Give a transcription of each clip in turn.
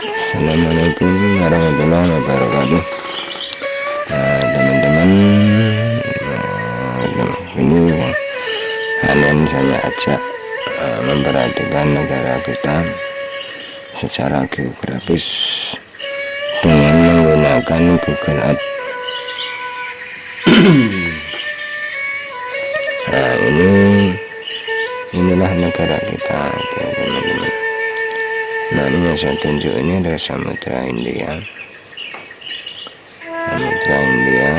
Assalamualaikum warahmatullahi wabarakatuh. Nah, teman-teman nah, ini kalian saya ajak uh, memperhatikan negara kita secara geografis dengan menggunakan Google Earth. Nah ini inilah negara kita nah ini yang saya tunjuk ini adalah samudra India. Samudra India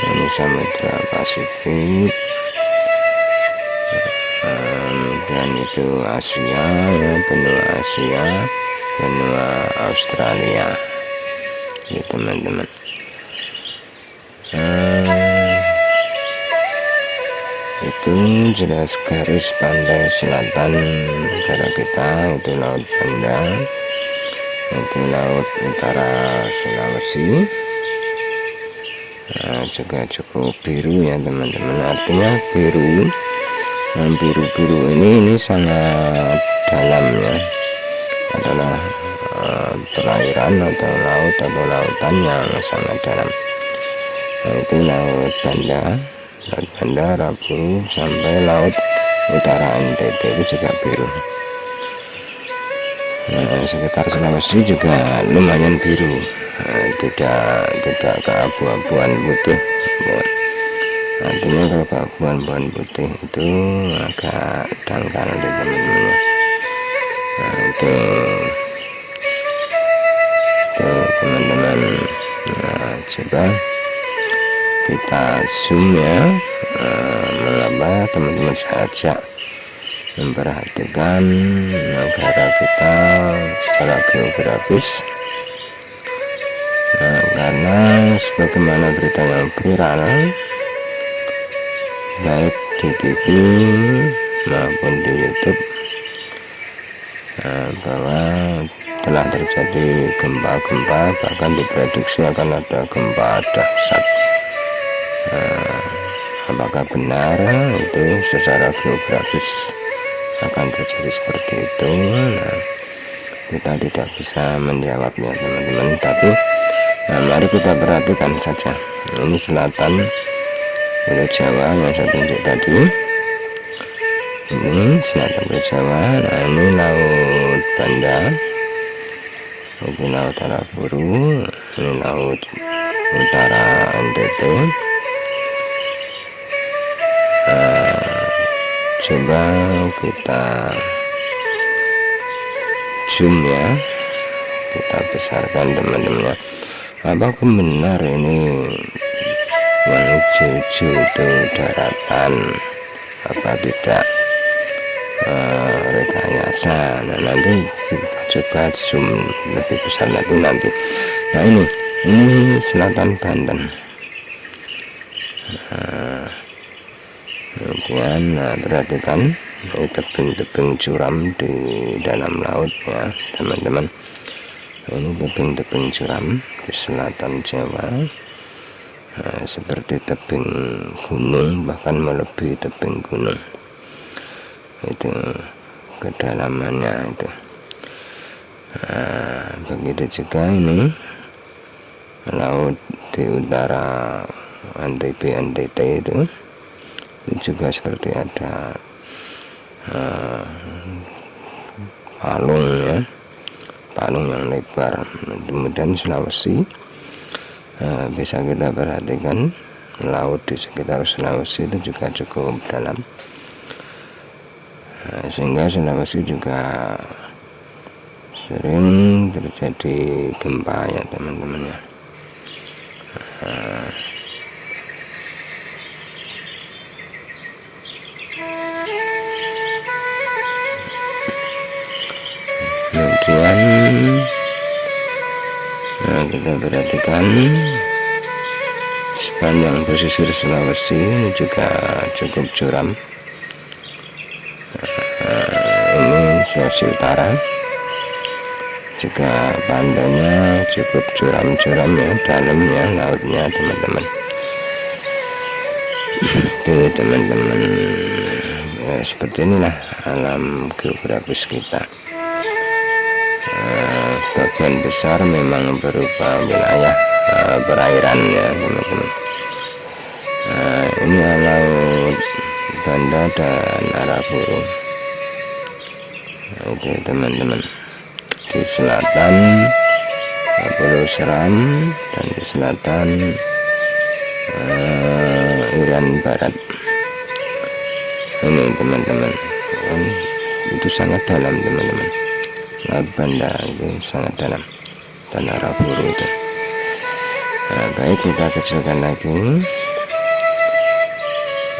ini samudra Pasifik. Kemudian itu Asia ya benua Asia benua Australia. Ya teman-teman itu jelas garis pantai selatan negara kita itu laut Banda itu laut utara Sulawesi. Nah, juga cukup biru ya teman-teman. Artinya biru yang biru-biru ini ini sangat dalam ya. Adalah uh, atau laut atau lautan yang sangat dalam. Nah, itu laut Banda laut Banda Rabu sampai laut utara NTT itu juga biru. Nah, sekitar Sulawesi juga lumayan biru. Nah, tidak tidak keabu-abuan putih. Ya. artinya kalau keabu-abuan putih itu agak dangkal di teman-teman. Nah, itu teman-teman. Nah, coba kita zoom ya. Eh, mengapa teman-teman saja memperhatikan negara kita secara geografis. Nah, karena sebagaimana berita yang viral baik di TV maupun di YouTube nah, bahwa telah terjadi gempa-gempa bahkan diprediksi akan ada gempa dahsyat nah, apakah benar itu secara geografis akan terjadi seperti itu? Nah, kita tidak bisa menjawabnya teman-teman tapi nah, mari kita perhatikan saja. Ini selatan Pulau Jawa yang saya tunjuk tadi. Ini selatan Pulau Jawa nah ini laut Banda. Ini laut Arafuru ini laut utara NTT coba kita zoom ya. Kita besarkan teman-teman apakah benar ini? Yang hijau itu daratan. Apa tidak? Uh, rekayasa. Nah nanti kita coba zoom lebih besar lagi nanti. Nah ini. Ini selatan Banten. Nah, kemudian nah, perhatikan tebing-tebing curam di dalam laut ya teman-teman. Ini tebing-tebing curam di selatan Jawa nah, seperti tebing gunung bahkan melebihi tebing gunung. Itu kedalamannya itu. Nah, begitu juga ini laut di utara NTB NTT itu juga seperti ada uh, ya. Palung yang lebar kemudian Sulawesi. Uh, bisa kita perhatikan laut di sekitar Sulawesi itu juga cukup dalam. Uh, sehingga Sulawesi juga sering terjadi gempa ya teman-teman ya. Uh, kemudian nah kita perhatikan sepanjang pesisir Sulawesi juga cukup curam. Nah, ini Sulawesi Utara. Juga pantainya cukup curam-curam ya dalamnya lautnya teman-teman. Oke teman-teman. Ya, seperti inilah alam geografis kita sebagian besar memang berupa wilayah uh, perairan ya teman-teman. Nah ini laut Banda dan Arafuru nah, itu teman-teman. Di selatan Pulau Seram dan di selatan uh, Iran Barat. Ini teman-teman. Itu sangat dalam teman-teman laut Banda itu sangat dalam. Dan Arafuru itu. Nah, baik kita kecilkan lagi.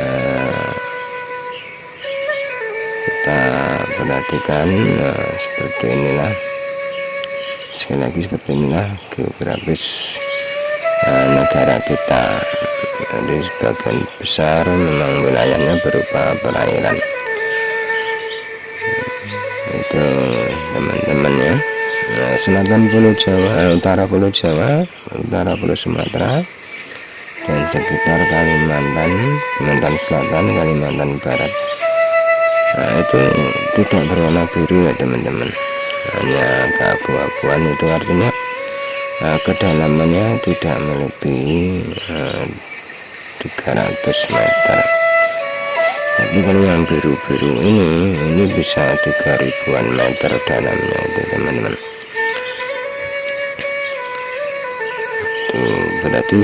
Nah, kita perhatikan nah, seperti inilah. Sekali lagi seperti inilah geografis uh, negara kita. Jadi sebagian besar memang wilayahnya berupa perairan. Itu teman-teman ya nah, selatan Pulau Jawa eh, utara Pulau Jawa utara Pulau Sumatera dan sekitar Kalimantan Kalimantan Selatan Kalimantan Barat. Nah itu tidak berwarna biru ya teman-teman. Hanya keabu-abuan itu artinya nah, kedalamannya tidak melebihi uh, 300 meter kalau yang biru-biru ini ini bisa 3000an meter dalamnya itu teman-teman. Itu berarti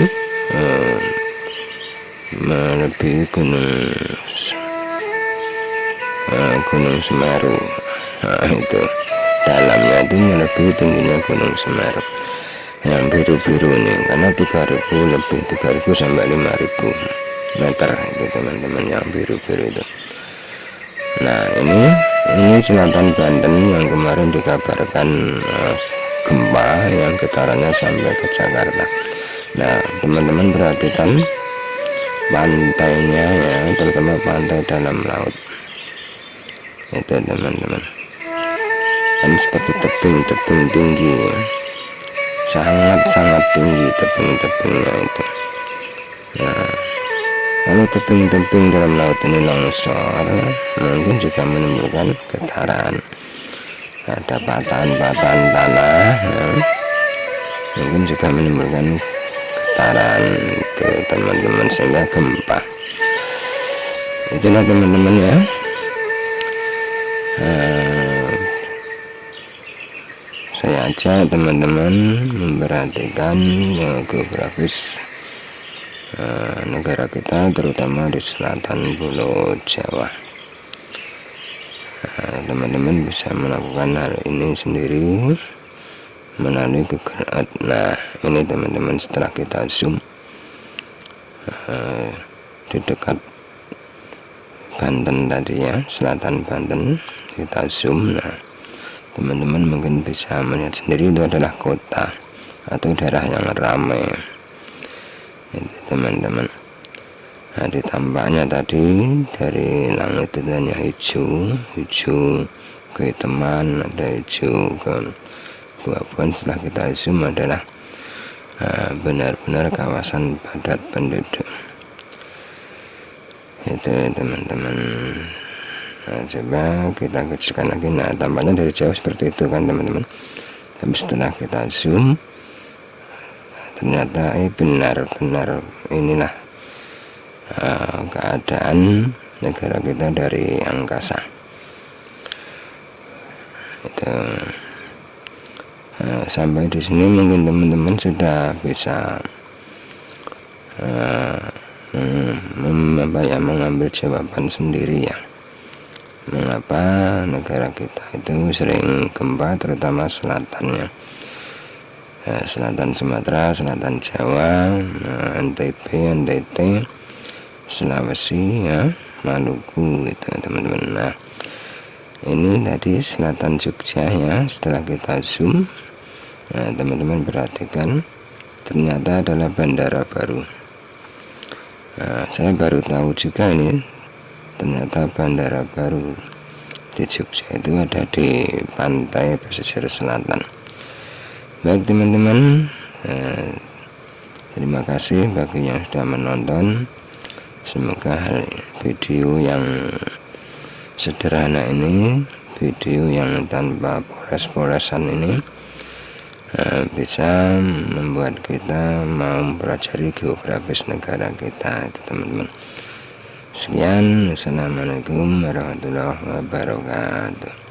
uh, melebihi gunung uh, gunung Semeru. Nah, itu dalamnya itu melebihi tingginya gunung Semeru. Yang biru-biru ini karena 3000 lebih 3000 sampai 5000 meter itu teman-teman yang biru-biru itu. Nah ini ini selatan Banten yang kemarin dikabarkan uh, gempa yang getarannya sampai ke Jakarta. Nah teman-teman perhatikan pantainya ya terutama pantai dalam laut. Itu teman-teman. Dan seperti tebing-tebing tinggi sangat-sangat tinggi tebing-tebingnya itu. Nah kalau tebing-tebing dalam laut ini longsor mungkin juga menimbulkan getaran. Ada patahan-patahan tanah ya. mungkin juga menimbulkan getaran itu teman-teman sehingga gempa. Itulah teman-teman ya. Nah, saya ajak teman-teman memperhatikan geografis uh, negara kita terutama di selatan pulau Jawa. Teman-teman uh, bisa melakukan hal ini sendiri melalui kegerak nah ini teman-teman setelah kita zoom uh, di dekat Banten tadi ya selatan Banten kita zoom. Nah teman-teman mungkin bisa melihat sendiri itu adalah kota atau daerah yang ramai teman-teman. Nah tampaknya tadi dari langit itu hanya hijau hijau kehitaman ada hijau ke buah-buahan setelah kita zoom adalah ah, benar-benar uh, kawasan padat penduduk. Itu teman-teman. Nah, coba kita kecilkan lagi. Nah tampaknya dari jauh seperti itu kan teman-teman. Tapi setelah kita zoom ternyata eh benar-benar inilah uh, keadaan negara kita dari angkasa. Itu uh, sampai di sini mungkin teman-teman sudah bisa uh, ya mengambil jawaban sendiri ya. Mengapa negara kita itu sering gempa terutama selatannya ya, selatan Sumatera selatan Jawa NTB NTT Sulawesi ya Maluku itu teman-teman. Nah ini tadi selatan Jogja ya setelah kita zoom nah teman-teman perhatikan ternyata adalah bandara baru. Nah saya baru tahu juga ini ternyata bandara baru di Jogja itu ada di pantai pesisir selatan baik teman-teman eh, terima kasih bagi yang sudah menonton. Semoga video yang sederhana ini video yang tanpa poles-polesan ini uh, bisa membuat kita mau mempelajari geografis negara kita itu teman-teman. Sekian. Assalamualaikum warahmatullahi wabarakatuh